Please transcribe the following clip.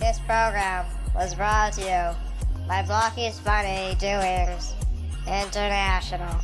This program was brought to you by Blocky's Funny Doings International.